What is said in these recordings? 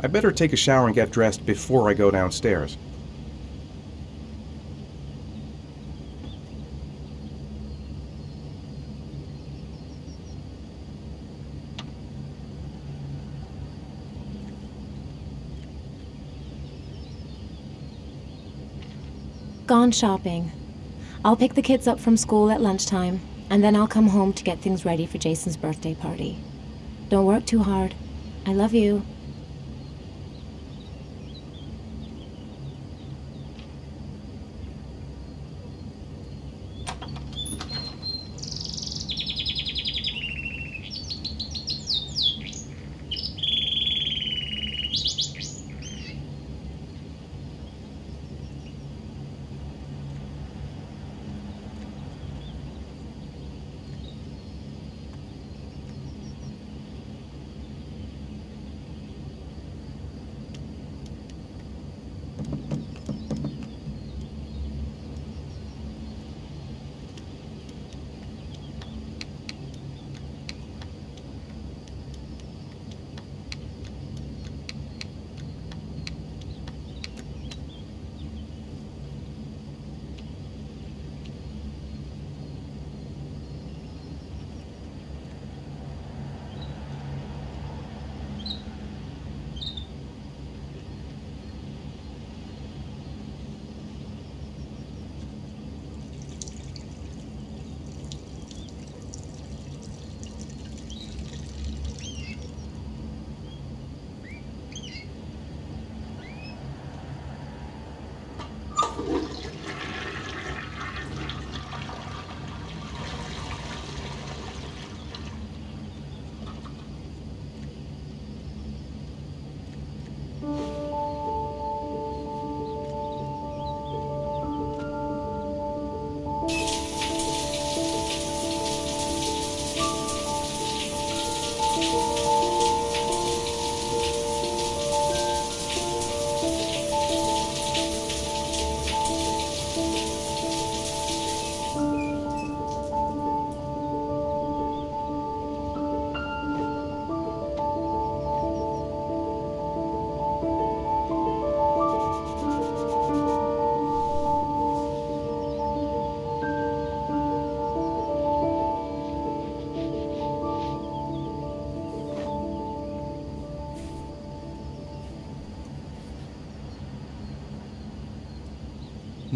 I better take a shower and get dressed before I go downstairs. Gone shopping. I'll pick the kids up from school at lunchtime, and then I'll come home to get things ready for Jason's birthday party. Don't work too hard. I love you.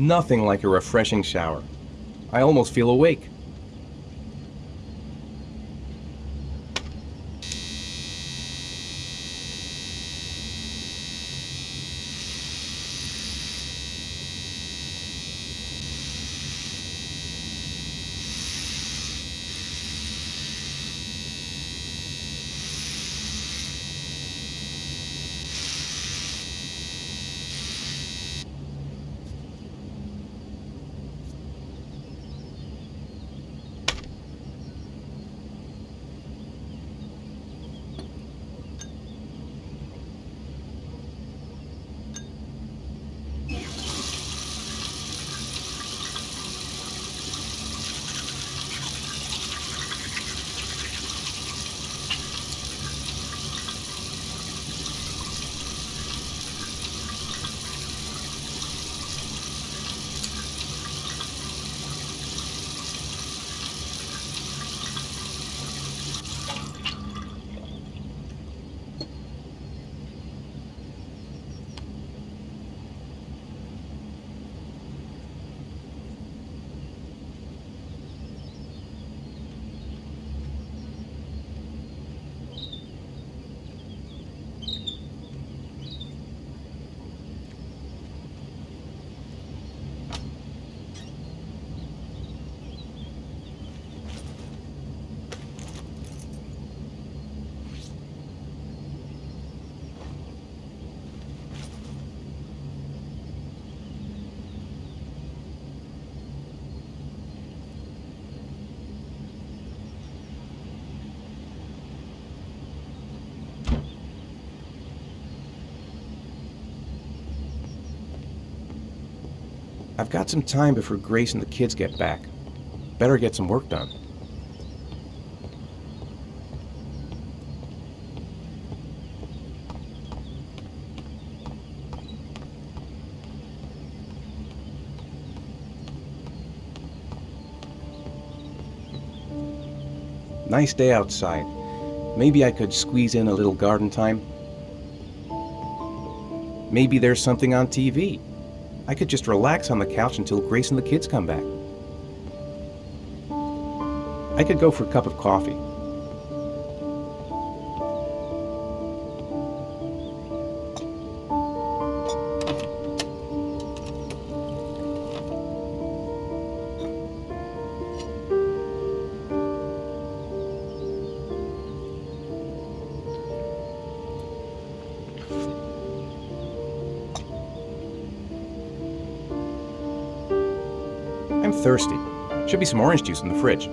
Nothing like a refreshing shower. I almost feel awake. I've got some time before Grace and the kids get back. Better get some work done. Nice day outside. Maybe I could squeeze in a little garden time. Maybe there's something on TV. I could just relax on the couch until Grace and the kids come back. I could go for a cup of coffee. Should be some orange juice in the fridge.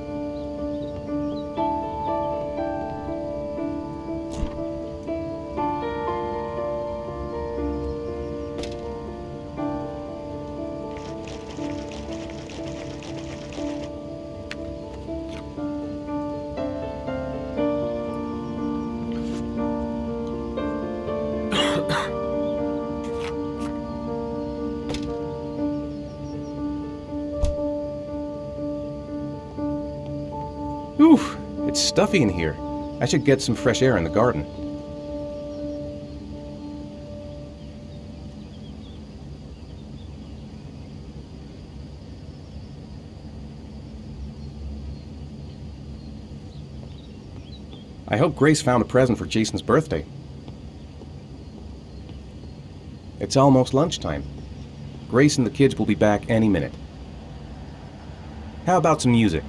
Stuffy in here. I should get some fresh air in the garden. I hope Grace found a present for Jason's birthday. It's almost lunchtime. Grace and the kids will be back any minute. How about some music?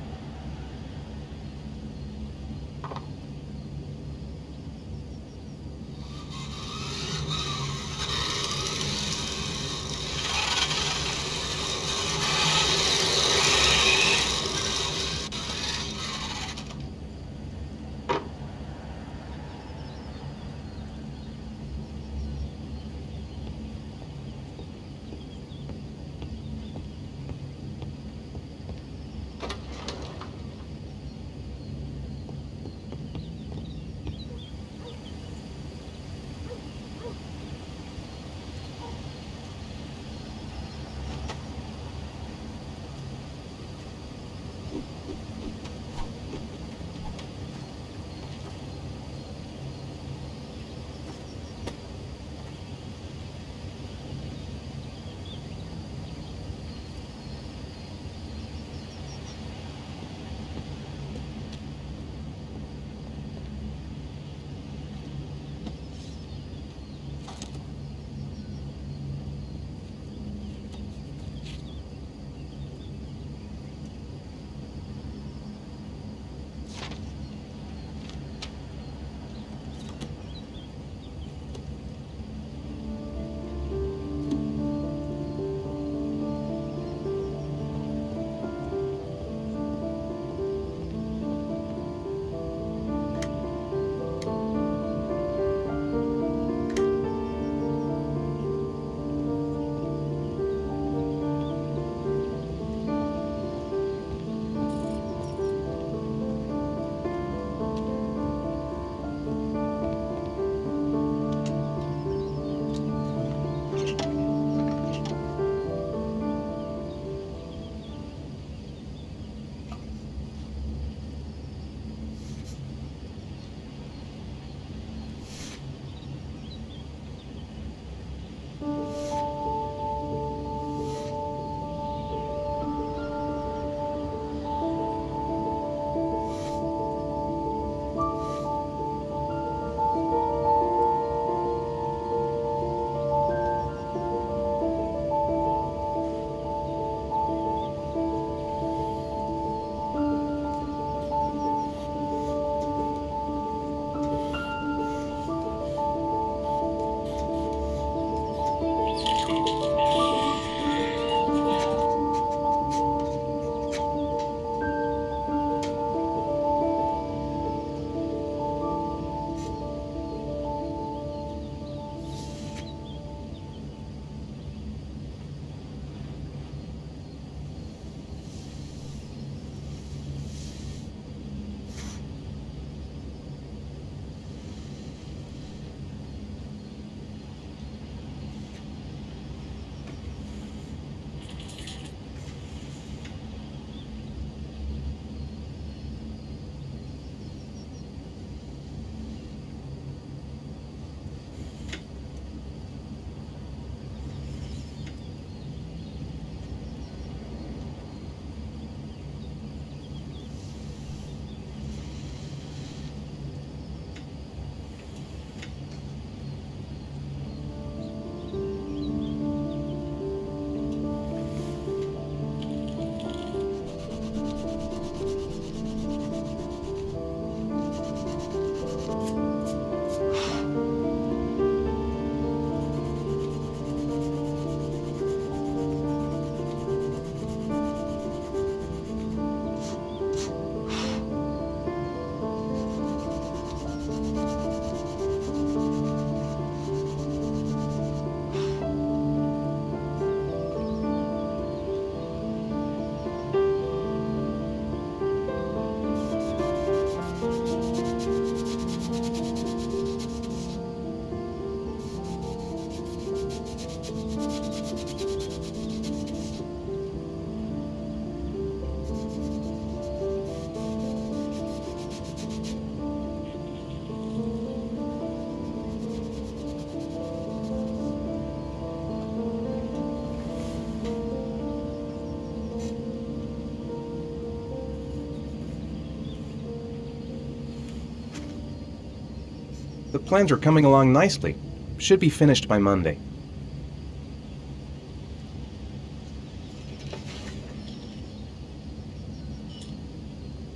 Plans are coming along nicely. Should be finished by Monday.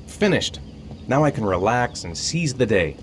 Finished. Now I can relax and seize the day.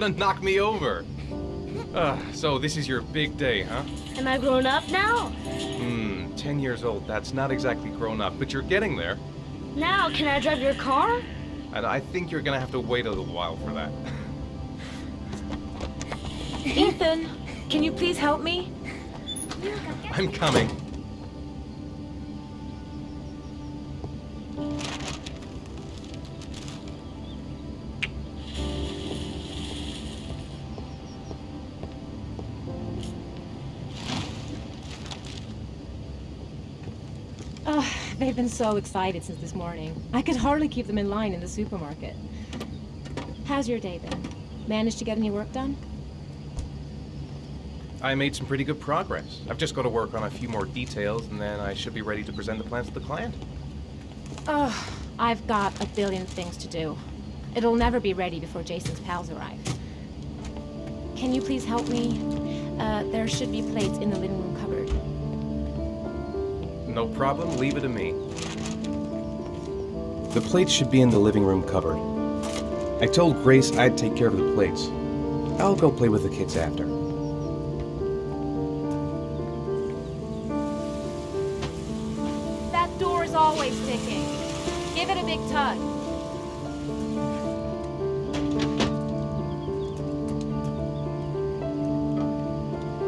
Gonna knock me over. Uh, so this is your big day, huh? Am I grown up now? Hmm, 10 years old. That's not exactly grown up, but you're getting there. Now, can I drive your car? And I think you're gonna have to wait a little while for that. Ethan, can you please help me? I'm coming. Been so excited since this morning. I could hardly keep them in line in the supermarket. How's your day been? Managed to get any work done? I made some pretty good progress. I've just got to work on a few more details, and then I should be ready to present the plans to the client. Oh, I've got a billion things to do. It'll never be ready before Jason's pals arrive. Can you please help me? Uh, there should be plates in the living room. No problem. Leave it to me. The plates should be in the living room cupboard. I told Grace I'd take care of the plates. I'll go play with the kids after. That door is always sticking. Give it a big tug.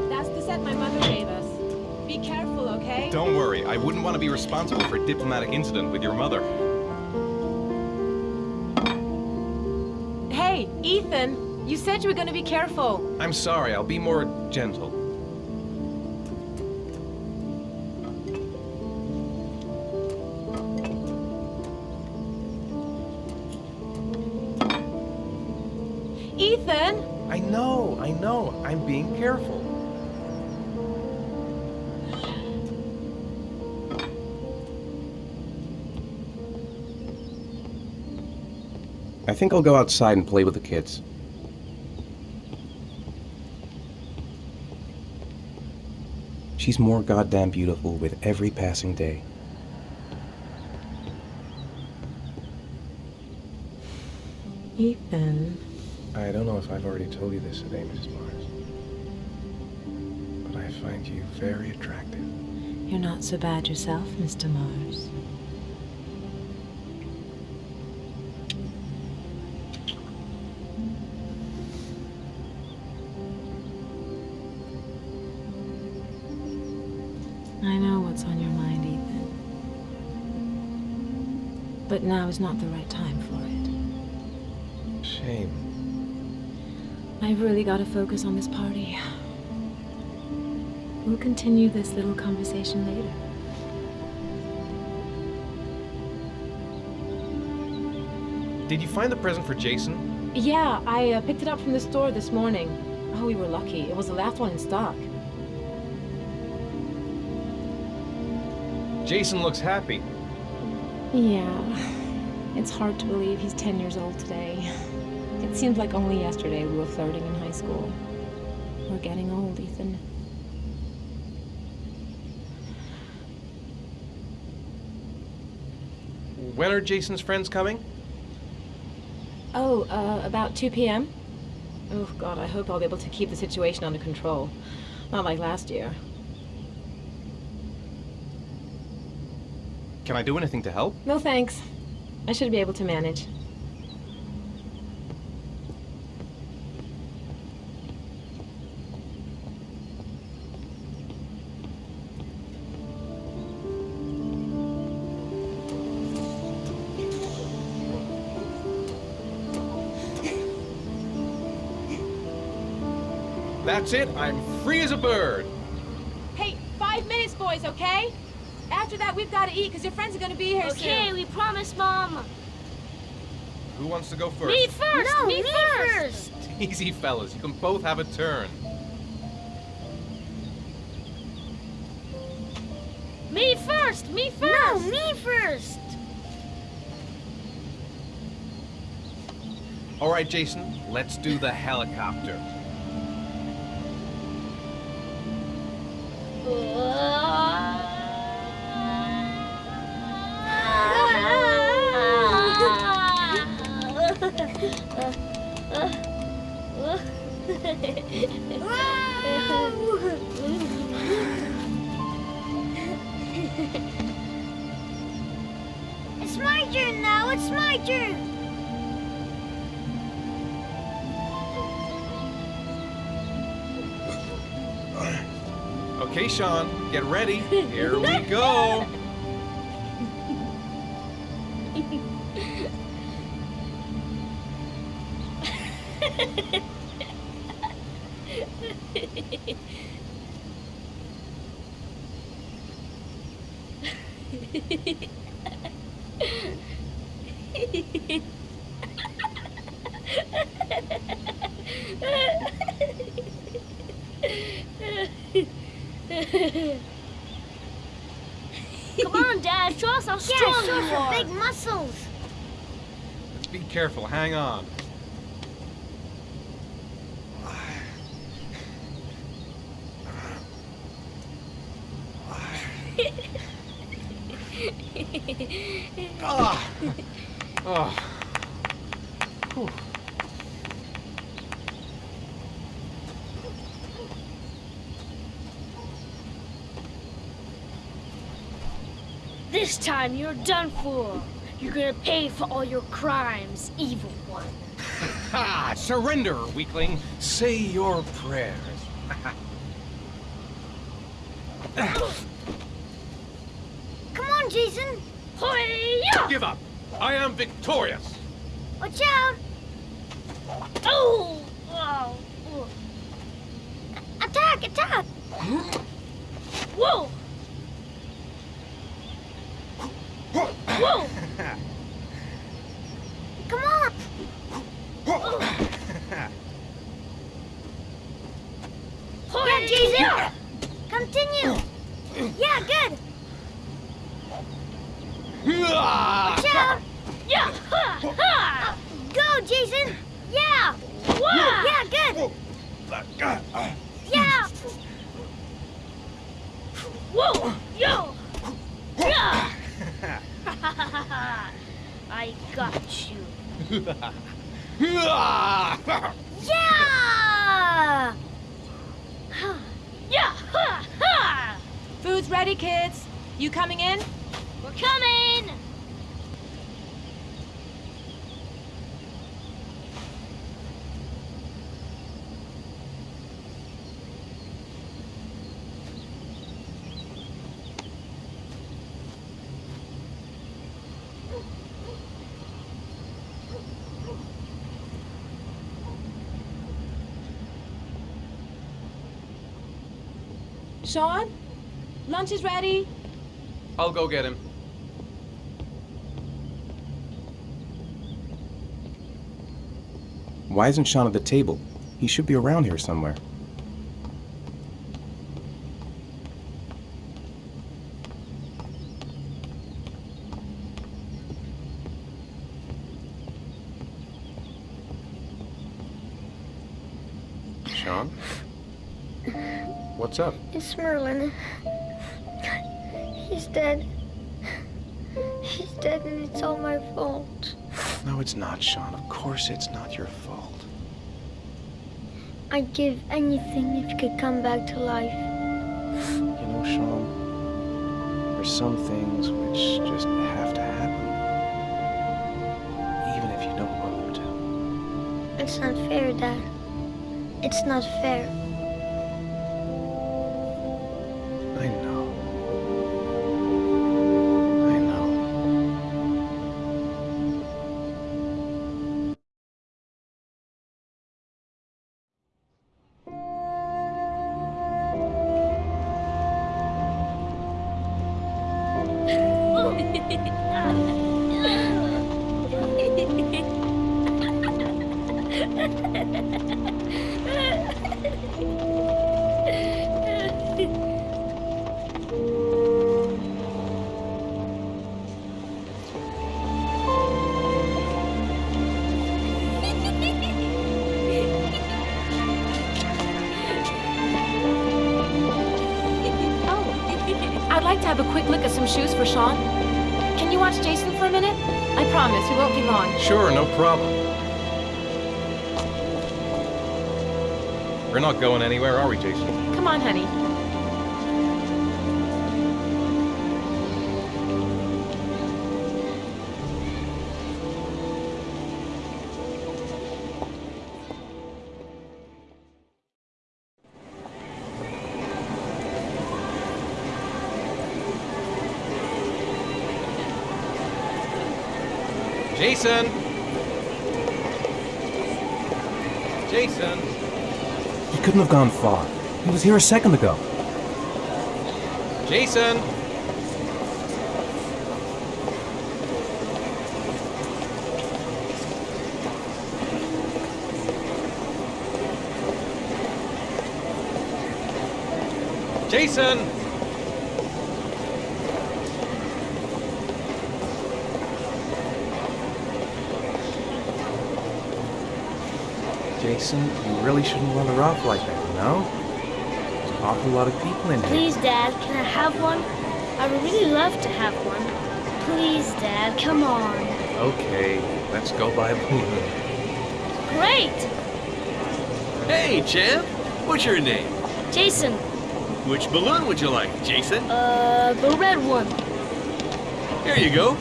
That's the set my mother gave us. Be careful, okay? Don't worry. I wouldn't want to be responsible for a diplomatic incident with your mother. Hey, Ethan, you said you were going to be careful. I'm sorry. I'll be more gentle. Think I'll go outside and play with the kids. She's more goddamn beautiful with every passing day. Ethan. I don't know if I've already told you this today, Mrs. Mars. But I find you very attractive. You're not so bad yourself, Mr. Mars. But now is not the right time for it. Shame. I've really got to focus on this party. We'll continue this little conversation later. Did you find the present for Jason? Yeah, I uh, picked it up from the store this morning. Oh, we were lucky. It was the last one in stock. Jason looks happy. Yeah. It's hard to believe he's 10 years old today. It seems like only yesterday we were flirting in high school. We're getting old, Ethan. When are Jason's friends coming? Oh, uh, about 2 p.m.? Oh, God, I hope I'll be able to keep the situation under control. Not like last year. Can I do anything to help? No thanks. I should be able to manage. That's it. I'm free as a bird. Hey, five minutes, boys, okay? After that, we've got to eat because your friends are going to be here Okay, soon. we promise, Mom. Who wants to go first? Me first. No, me, me first. Easy, fellas. You can both have a turn. Me first. Me first. No, me first. All right, Jason. Let's do the helicopter. It's my turn now. It's my turn. Okay, Sean. Get ready. Here we go. Come on, Dad. Show us how Yeah, strong show you us your are. big muscles. Let's be careful. Hang on. ah. Oh. This time you're done for. You're gonna pay for all your crimes, evil one. Ha! Surrender, weakling. Say your prayers. Come on, Jason. Hoya! Give up. I am victorious. Watch out. Oh! Wow! Attack, attack. Whoa! Whoa! Come on. Hoya! Jason. Continue. Yeah, good. Watch out. Yeah! Ha! Ha! Go, Jason. Yeah. Wah! Yeah, good. Yeah. Whoa! Yo! Yeah! I got you. Yeah. Yeah! Ha! Ha! Food's ready, kids. You coming in? We're coming! Sean? Lunch is ready. I'll go get him. Why isn't Sean at the table? He should be around here somewhere. Sean? What's up? It's Merlin. He's dead. He's dead and it's all my fault. No, it's not, Sean. Of course it's not your fault. I'd give anything if you could come back to life. You know, Sean, there's some things which just have to happen. Even if you don't want them to. It's not fair, Dad. It's not fair. Not going anywhere, are we, Jason? Come on, honey. Jason! Jason! He couldn't have gone far. He was here a second ago. Jason! Jason! Jason, you really shouldn't run her off like that, you know? There's an awful lot of people in here. Please, Dad, can I have one? I would really love to have one. Please, Dad, come on. Okay, let's go buy a balloon. Great! Hey, champ! What's your name? Jason, Which balloon would you like, Jason? uh, the red one. Here you go.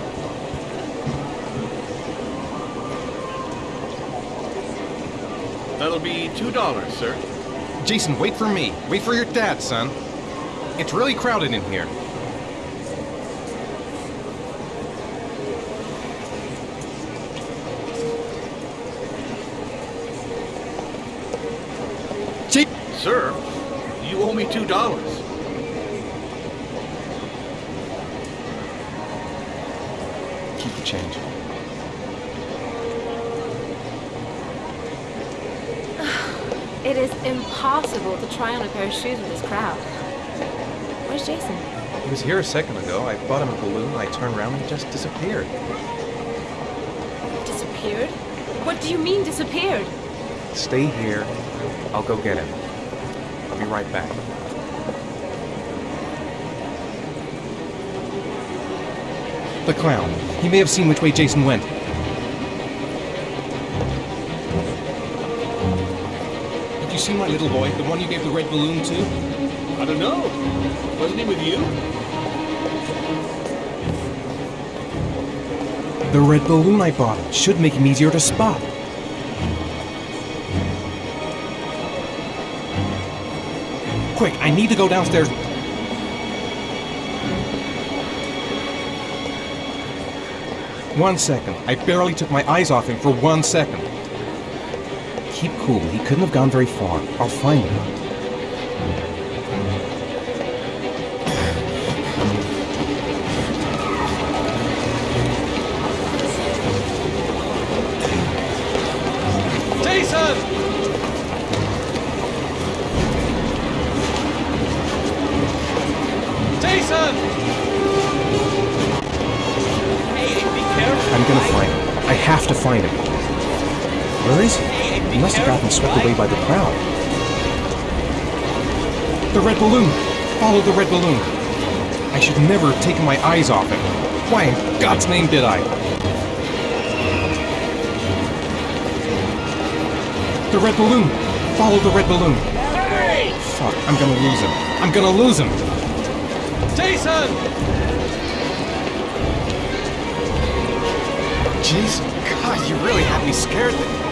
That'll be two dollars, sir. Jason, wait for me. Wait for your dad, son. It's really crowded in here. Sir, you owe me two dollars. Keep the change. It is impossible to try on a pair of shoes with this crowd. Where's Jason? He was here a second ago. I bought him a balloon. I turned around and he just disappeared. Disappeared? What do you mean disappeared? Stay here. I'll go get him. I'll be right back. The clown. He may have seen which way Jason went. You seen my little boy, the one you gave the red balloon to? I don't know. Wasn't he with you? The red balloon I bought him should make him easier to spot. Quick, I need to go downstairs. One second. I barely took my eyes off him for one second. Cool. He couldn't have gone very far. I'll find him. Have gotten swept away by the crowd. The red balloon! Follow the red balloon! I should never have taken my eyes off him. Why in God's name did I? The red balloon! Follow the red balloon! Fuck, I'm gonna lose him. I'm gonna lose him! Jason! Jeez, God, you really had me scared there.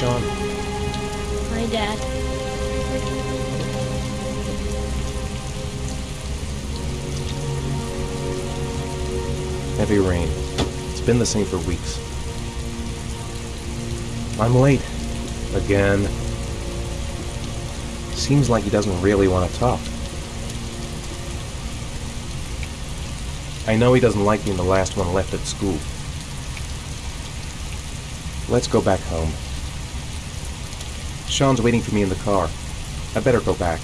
Sean. My dad. Heavy rain. It's been the same for weeks. I'm late. Again. Seems like he doesn't really want to talk. I know he doesn't like being the last one left at school. Let's go back home. Sean's waiting for me in the car. I better go back.